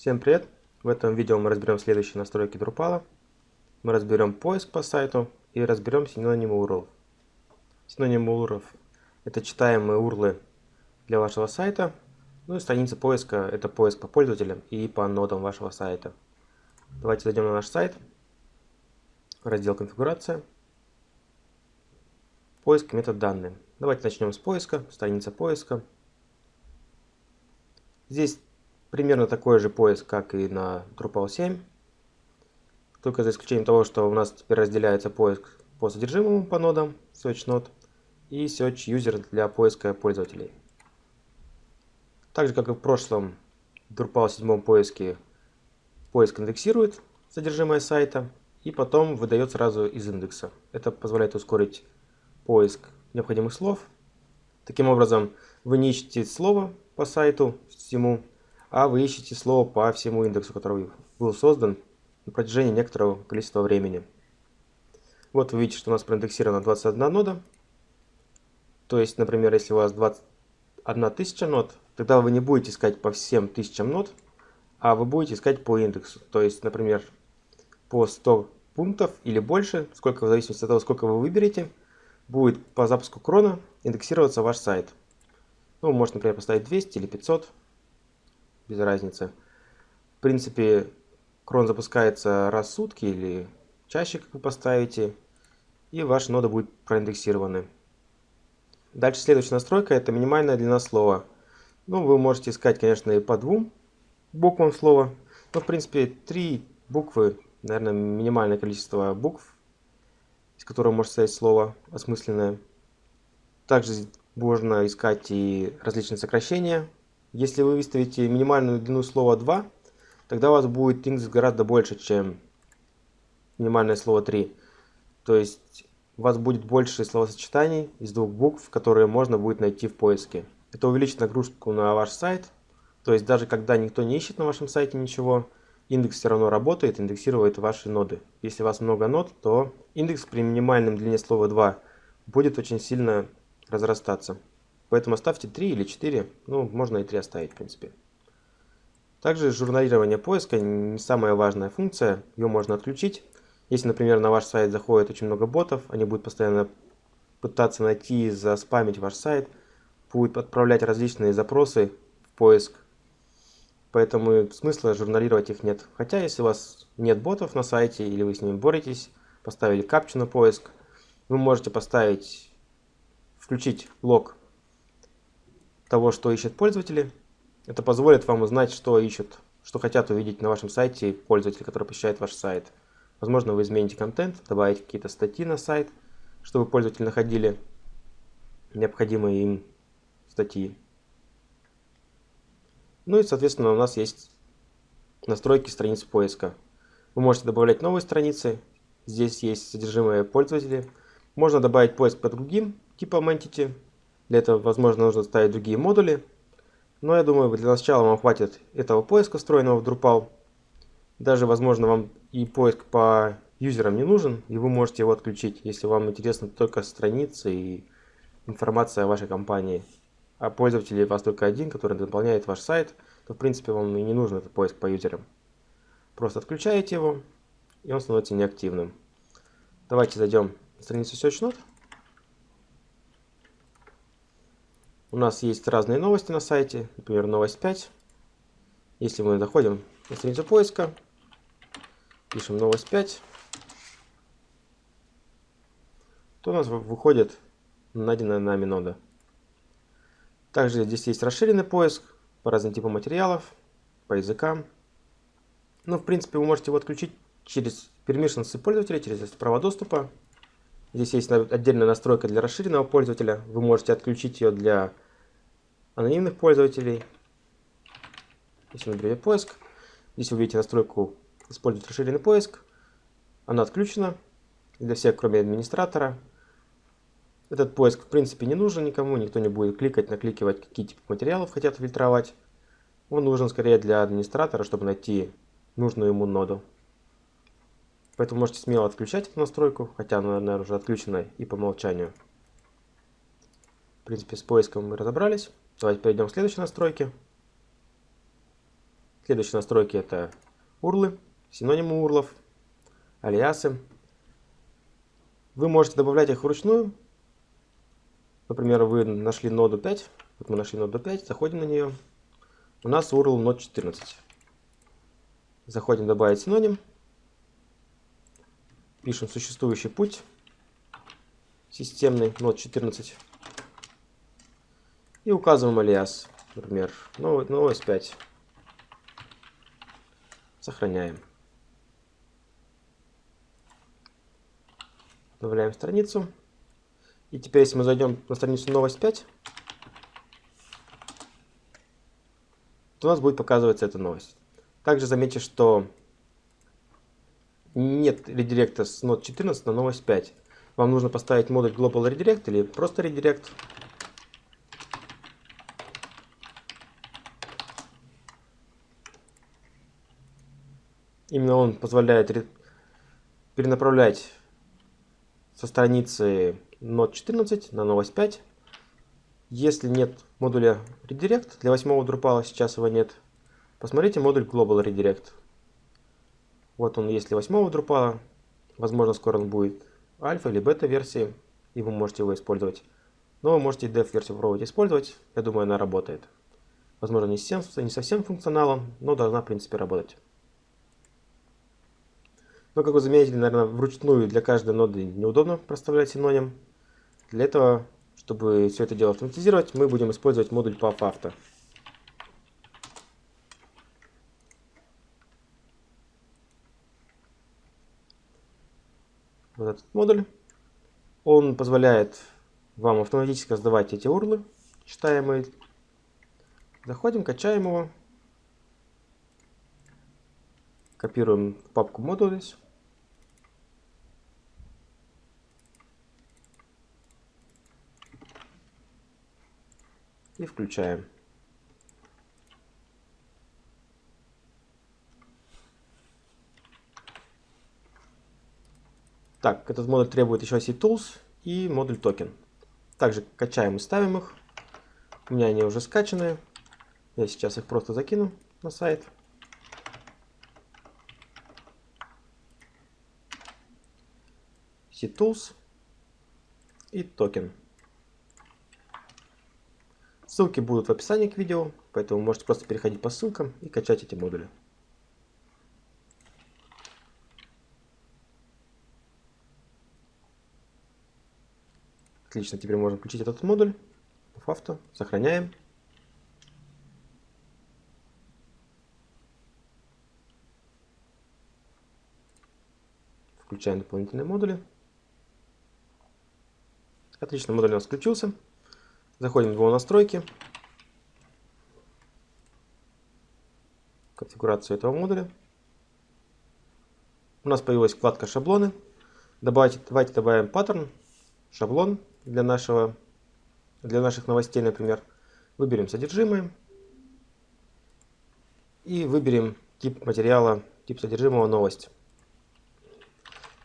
Всем привет! В этом видео мы разберем следующие настройки Drupal. Мы разберем поиск по сайту и разберем синонимы URL. Синонимы URL – это читаемые URL для вашего сайта. Ну и страница поиска – это поиск по пользователям и по нодам вашего сайта. Давайте зайдем на наш сайт. Раздел «Конфигурация». Поиск метод данные. Давайте начнем с поиска. Страница поиска. Здесь Примерно такой же поиск, как и на Drupal 7. Только за исключением того, что у нас теперь разделяется поиск по содержимому по нодам, Search Node, и Search User для поиска пользователей. Так же, как и в прошлом Drupal 7 поиске, поиск индексирует содержимое сайта и потом выдает сразу из индекса. Это позволяет ускорить поиск необходимых слов. Таким образом, вы не ищете слово по сайту всему, а вы ищете слово по всему индексу, который был создан на протяжении некоторого количества времени. Вот вы видите, что у нас проиндексировано 21 нода. То есть, например, если у вас 21 тысяча нод, тогда вы не будете искать по всем тысячам нод, а вы будете искать по индексу. То есть, например, по 100 пунктов или больше, сколько в зависимости от того, сколько вы выберете, будет по запуску крона индексироваться ваш сайт. Ну, можно, например, поставить 200 или 500 без разницы. В принципе, крон запускается раз в сутки или чаще, как вы поставите, и ваши ноды будут проиндексированы. Дальше следующая настройка – это минимальная длина слова. Ну, вы можете искать, конечно, и по двум буквам слова, но, в принципе, три буквы, наверное, минимальное количество букв, из которого может состоять слово осмысленное. Также можно искать и различные сокращения если вы выставите минимальную длину слова 2, тогда у вас будет индекс гораздо больше, чем минимальное слово 3. То есть у вас будет больше словосочетаний из двух букв, которые можно будет найти в поиске. Это увеличит нагрузку на ваш сайт. То есть даже когда никто не ищет на вашем сайте ничего, индекс все равно работает, индексирует ваши ноды. Если у вас много нод, то индекс при минимальном длине слова 2 будет очень сильно разрастаться. Поэтому оставьте 3 или 4, ну, можно и 3 оставить, в принципе. Также журналирование поиска не самая важная функция, ее можно отключить. Если, например, на ваш сайт заходит очень много ботов, они будут постоянно пытаться найти и заспамить ваш сайт, будут отправлять различные запросы в поиск. Поэтому смысла журналировать их нет. Хотя, если у вас нет ботов на сайте или вы с ними боретесь, поставили капчу на поиск, вы можете поставить, включить лог того, что ищут пользователи. Это позволит вам узнать, что ищут, что хотят увидеть на вашем сайте пользователи, которые посещают ваш сайт. Возможно, вы измените контент, добавите какие-то статьи на сайт, чтобы пользователи находили необходимые им статьи. Ну и, соответственно, у нас есть настройки страниц поиска. Вы можете добавлять новые страницы. Здесь есть содержимое пользователей. Можно добавить поиск по другим типам entity. Для этого, возможно, нужно ставить другие модули. Но я думаю, для начала вам хватит этого поиска, встроенного в Drupal. Даже, возможно, вам и поиск по юзерам не нужен, и вы можете его отключить, если вам интересны только страницы и информация о вашей компании. А пользователь у вас только один, который наполняет ваш сайт, то в принципе вам и не нужен этот поиск по юзерам. Просто отключаете его, и он становится неактивным. Давайте зайдем на страницу SearchNote. У нас есть разные новости на сайте, например, новость 5. Если мы заходим на страницу поиска, пишем новость 5, то у нас выходит найденная нами нода. Также здесь есть расширенный поиск по разным типам материалов, по языкам. Ну, в принципе, вы можете его отключить через permissions пользователя, через права доступа. Здесь есть отдельная настройка для расширенного пользователя. Вы можете отключить ее для анонимных пользователей. Если мы поиск, здесь вы видите настройку «Использовать расширенный поиск». Она отключена для всех, кроме администратора. Этот поиск в принципе не нужен никому, никто не будет кликать, накликивать, какие типы материалов хотят фильтровать. Он нужен скорее для администратора, чтобы найти нужную ему ноду. Поэтому можете смело отключать эту настройку, хотя она, наверное, уже отключена и по умолчанию. В принципе, с поиском мы разобрались. Давайте перейдем к следующей настройке. Следующие настройки это урлы, синонимы урлов, алиасы. Вы можете добавлять их вручную. Например, вы нашли ноду 5. Вот мы нашли ноду 5, заходим на нее. У нас URL нод 14. Заходим добавить синоним. Пишем существующий путь. Системный нод 14. И указываем алиас. Например, новость 5. Сохраняем. Добавляем страницу. И теперь, если мы зайдем на страницу новость 5, то у нас будет показываться эта новость. Также заметьте, что нет редиректа с Node 14 на новость 5. Вам нужно поставить модуль Global Redirect или просто Redirect. Именно он позволяет перенаправлять со страницы Node 14 на новость 5. Если нет модуля Redirect, для восьмого Drupal сейчас его нет, посмотрите модуль Global Redirect. Вот он для восьмого Drupal. Возможно, скоро он будет альфа или бета версии, и вы можете его использовать. Но вы можете dev версию попробовать использовать. Я думаю, она работает. Возможно, не совсем, не совсем функционалом, но должна, в принципе, работать. Но, как вы заметили, наверное, вручную для каждой ноды неудобно проставлять синоним. Для этого, чтобы все это дело автоматизировать, мы будем использовать модуль PubAuto. Вот этот модуль. Он позволяет вам автоматически создавать эти урлы, читаемые. Заходим, качаем его. Копируем папку Modules. И включаем. Так, этот модуль требует еще CTools и модуль токен. Также качаем и ставим их. У меня они уже скачаны. Я сейчас их просто закину на сайт. CTools и токен. Ссылки будут в описании к видео, поэтому можете просто переходить по ссылкам и качать эти модули. Отлично, теперь можно включить этот модуль. Авто, сохраняем. Включаем дополнительные модули. Отлично, модуль у нас включился. Заходим в его настройки. Конфигурацию этого модуля. У нас появилась вкладка шаблоны. Добавить, давайте добавим паттерн, шаблон для, нашего, для наших новостей, например. Выберем содержимое. И выберем тип материала, тип содержимого новость.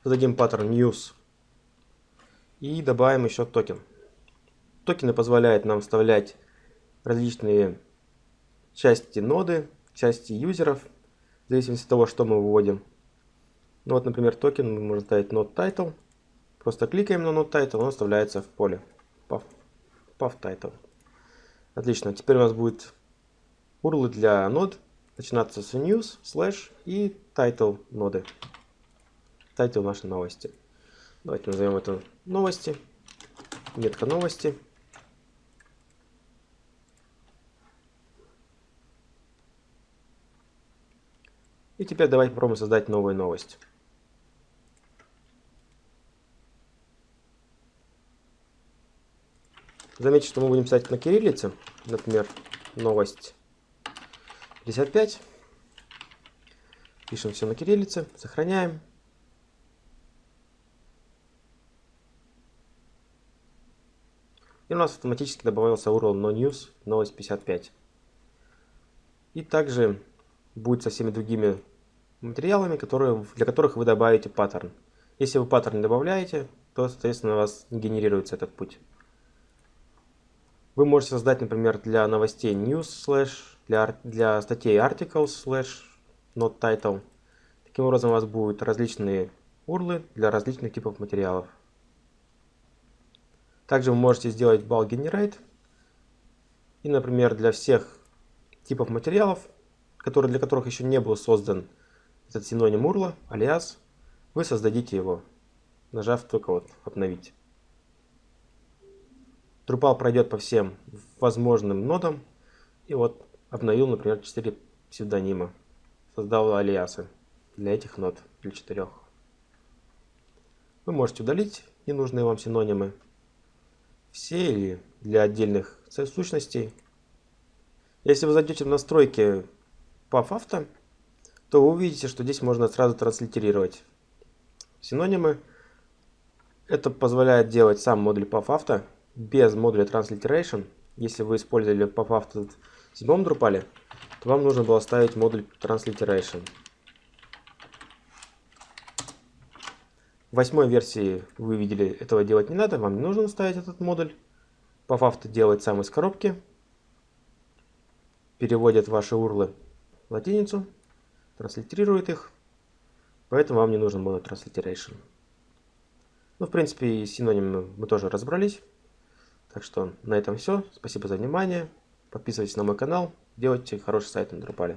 Зададим паттерн news и добавим еще токен. Токены позволяют нам вставлять различные части ноды, части юзеров, в зависимости от того, что мы выводим. Ну вот, например, токен мы можем ставить node title. Просто кликаем на node title, он вставляется в поле path, title. Отлично, теперь у нас будет URL для нод, начинаться с news, slash и title ноды. Title нашей новости. Давайте назовем это новости. Метка новости. И теперь давайте попробуем создать новую новость. Заметьте, что мы будем писать на кириллице. Например, новость 55. Пишем все на кириллице, сохраняем. И у нас автоматически добавился URL nonews, новость 55. И также будет со всеми другими материалами, которые, для которых вы добавите паттерн. Если вы паттерн добавляете, то, соответственно, у вас не генерируется этот путь. Вы можете создать, например, для новостей news slash, для, для статей articles slash not title. Таким образом у вас будут различные урлы для различных типов материалов. Также вы можете сделать bulk generate. И, например, для всех типов материалов, которые, для которых еще не был создан этот синоним урла, алиас, вы создадите его, нажав только вот обновить. Drupal пройдет по всем возможным нодам. И вот обновил, например, 4 псевдонима. Создал алиасы для этих нод, для четырех. Вы можете удалить ненужные вам синонимы. Все или для отдельных сущностей. Если вы зайдете в настройки PAF то вы увидите, что здесь можно сразу транслитерировать синонимы. Это позволяет делать сам модуль PAF без модуля Transliteration, если вы использовали PubAuto в седьмом Drupal, то вам нужно было ставить модуль Transliteration. В восьмой версии вы видели, этого делать не надо, вам не нужно ставить этот модуль. PubAuto делает сам из коробки, переводит ваши урлы в латиницу, транслитерирует их, поэтому вам не нужен модуль Transliteration. Ну, в принципе, и синонимы мы тоже разобрались. Так что на этом все. Спасибо за внимание. Подписывайтесь на мой канал. Делайте хороший сайт на Drupal.